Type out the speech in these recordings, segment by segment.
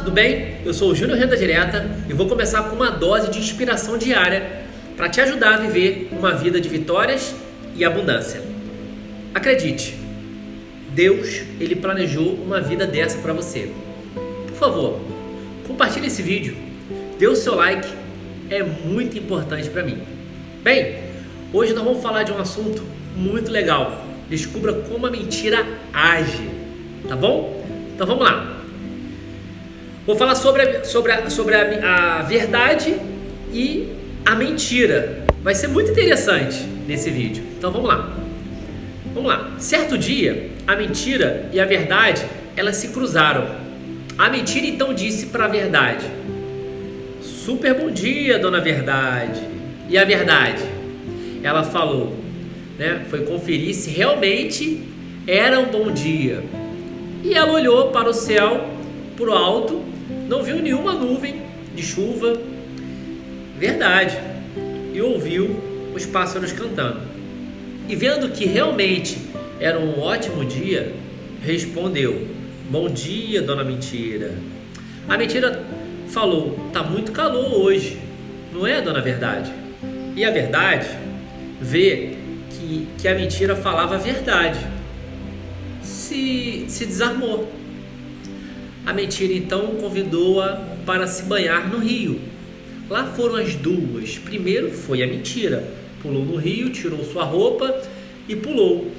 tudo bem? Eu sou o Júnior Renda Direta e vou começar com uma dose de inspiração diária para te ajudar a viver uma vida de vitórias e abundância. Acredite, Deus, ele planejou uma vida dessa para você. Por favor, compartilhe esse vídeo, dê o seu like, é muito importante para mim. Bem, hoje nós vamos falar de um assunto muito legal. Descubra como a mentira age, tá bom? Então vamos lá. Vou falar sobre, a, sobre, a, sobre a, a verdade e a mentira. Vai ser muito interessante nesse vídeo. Então vamos lá. Vamos lá. Certo dia, a mentira e a verdade, elas se cruzaram. A mentira então disse para a verdade: Super bom dia, dona Verdade. E a verdade? Ela falou, né? Foi conferir se realmente era um bom dia. E ela olhou para o céu, para o alto, não viu nenhuma nuvem de chuva, verdade, e ouviu os pássaros cantando. E vendo que realmente era um ótimo dia, respondeu: Bom dia, dona Mentira. A mentira falou: Tá muito calor hoje, não é, dona Verdade? E a verdade vê que, que a mentira falava a verdade. Se, se desarmou a mentira então convidou-a para se banhar no rio. Lá foram as duas. Primeiro foi a mentira. Pulou no rio, tirou sua roupa e pulou.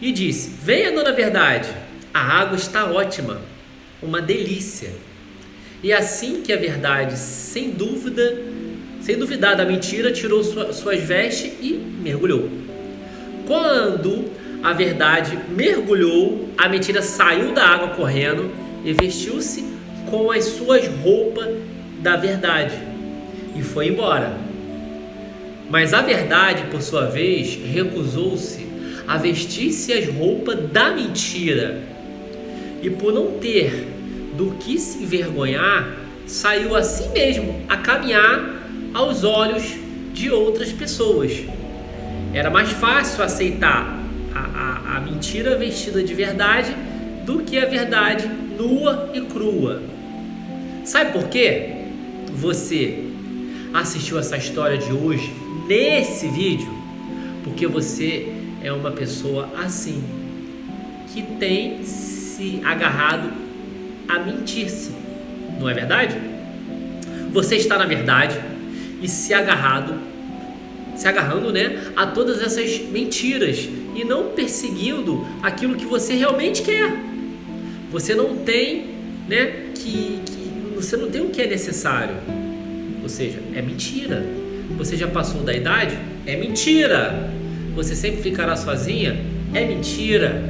E disse: Venha, dona Verdade, a água está ótima, uma delícia. E assim que a verdade, sem dúvida, sem duvidar da mentira, tirou sua, suas vestes e mergulhou. Quando a verdade mergulhou, a mentira saiu da água correndo e vestiu-se com as suas roupas da verdade e foi embora. Mas a verdade, por sua vez, recusou-se a vestir-se as roupas da mentira e, por não ter do que se envergonhar, saiu assim mesmo a caminhar aos olhos de outras pessoas. Era mais fácil aceitar a, a, a mentira vestida de verdade do que a verdade nua e crua. Sabe por quê? Você assistiu essa história de hoje nesse vídeo porque você é uma pessoa assim que tem se agarrado a mentir-se, não é verdade? Você está na verdade e se agarrado, se agarrando, né, a todas essas mentiras e não perseguindo aquilo que você realmente quer. Você não tem, né, que, que você não tem o que é necessário. Ou seja, é mentira. Você já passou da idade? É mentira. Você sempre ficará sozinha? É mentira.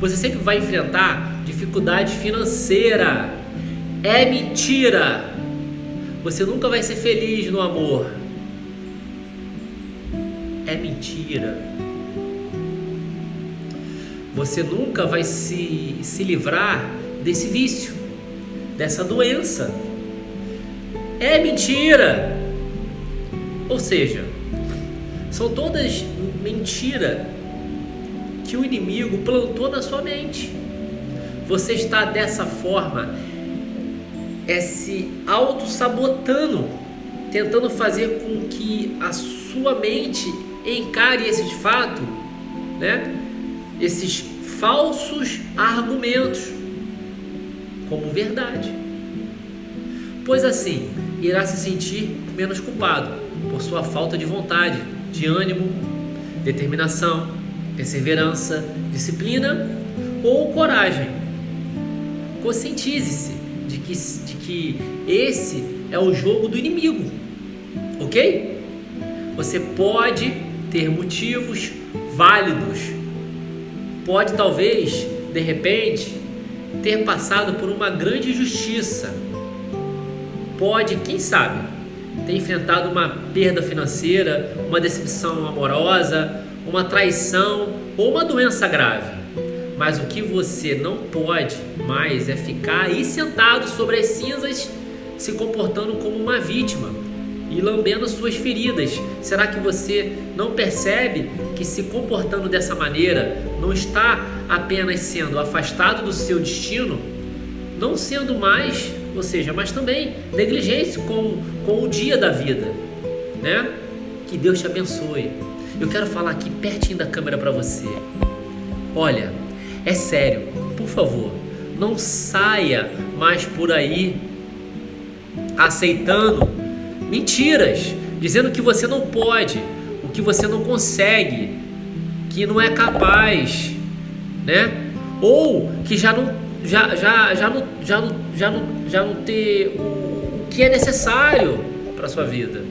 Você sempre vai enfrentar dificuldade financeira? É mentira. Você nunca vai ser feliz no amor? É mentira você nunca vai se, se livrar desse vício, dessa doença. É mentira! Ou seja, são todas mentira que o inimigo plantou na sua mente. Você está dessa forma, é se auto-sabotando, tentando fazer com que a sua mente encare esse fato, né? Esses falsos argumentos como verdade. Pois assim, irá se sentir menos culpado por sua falta de vontade, de ânimo, determinação, perseverança, disciplina ou coragem. Conscientize-se de que, de que esse é o jogo do inimigo, ok? Você pode ter motivos válidos pode talvez, de repente, ter passado por uma grande injustiça. Pode, quem sabe, ter enfrentado uma perda financeira, uma decepção amorosa, uma traição ou uma doença grave. Mas o que você não pode mais é ficar aí sentado sobre as cinzas, se comportando como uma vítima e lambendo suas feridas. Será que você não percebe que se comportando dessa maneira não está apenas sendo afastado do seu destino, não sendo mais ou seja, mas também negligência com, com o dia da vida, né? Que Deus te abençoe. Eu quero falar aqui pertinho da câmera para você. Olha, é sério, por favor, não saia mais por aí aceitando mentiras, dizendo que você não pode, o que você não consegue, que não é capaz, né? Ou que já não já já já não já não já não, já não ter o, o que é necessário para sua vida.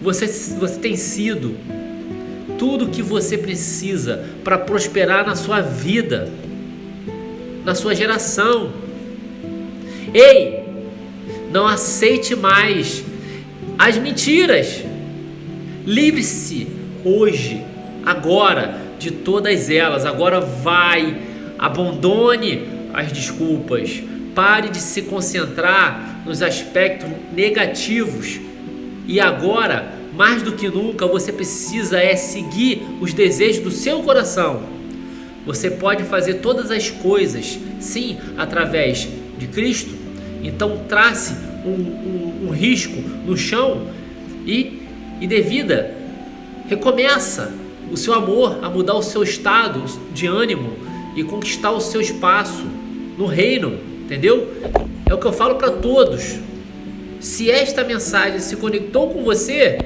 Você você tem sido tudo que você precisa para prosperar na sua vida, na sua geração. Ei, não aceite mais as mentiras. Livre-se hoje, agora, de todas elas. Agora vai, abandone as desculpas. Pare de se concentrar nos aspectos negativos. E agora, mais do que nunca, você precisa é seguir os desejos do seu coração. Você pode fazer todas as coisas, sim, através de Cristo. Então trace um, um, um risco no chão e, e de vida. Recomeça o seu amor a mudar o seu estado de ânimo e conquistar o seu espaço no reino, entendeu? É o que eu falo para todos. Se esta mensagem se conectou com você,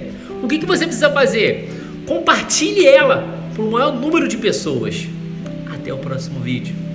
o que, que você precisa fazer? Compartilhe ela para o maior número de pessoas. Até o próximo vídeo.